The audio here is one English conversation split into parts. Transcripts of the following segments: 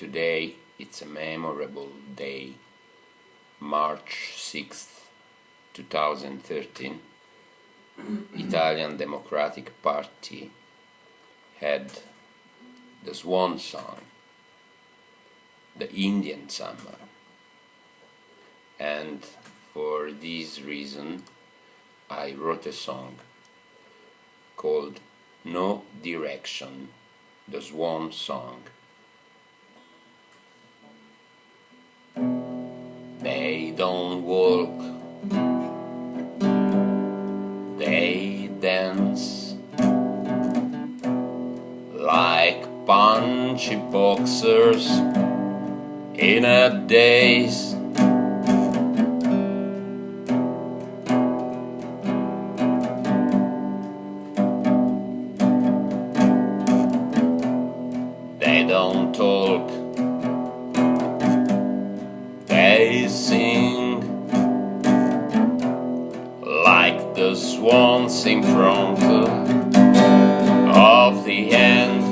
Today it's a memorable day, March 6th, 2013. Italian Democratic Party had the swan song, the Indian summer. And for this reason I wrote a song called No Direction, the Swan Song. Don't walk, they dance like punchy boxers in a daze. They don't talk the swans in front of the end.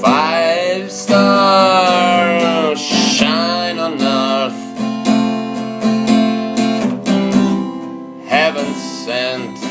Five stars shine on earth, heaven sent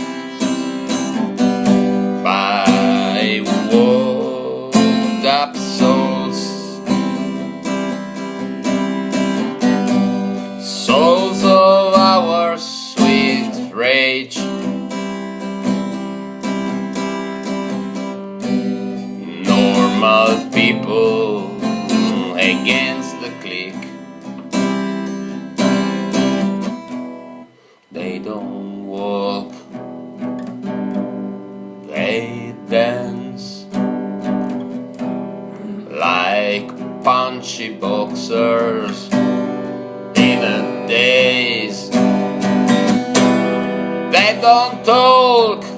people against the clique. They don't walk, they dance like punchy boxers in a daze. They don't talk,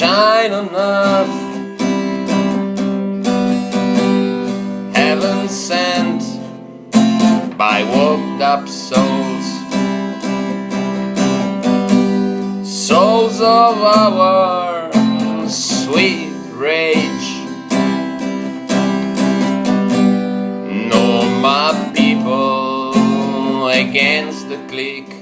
shine earth Heaven sent by walked up souls. Souls of our sweet rage. Normal people against the clique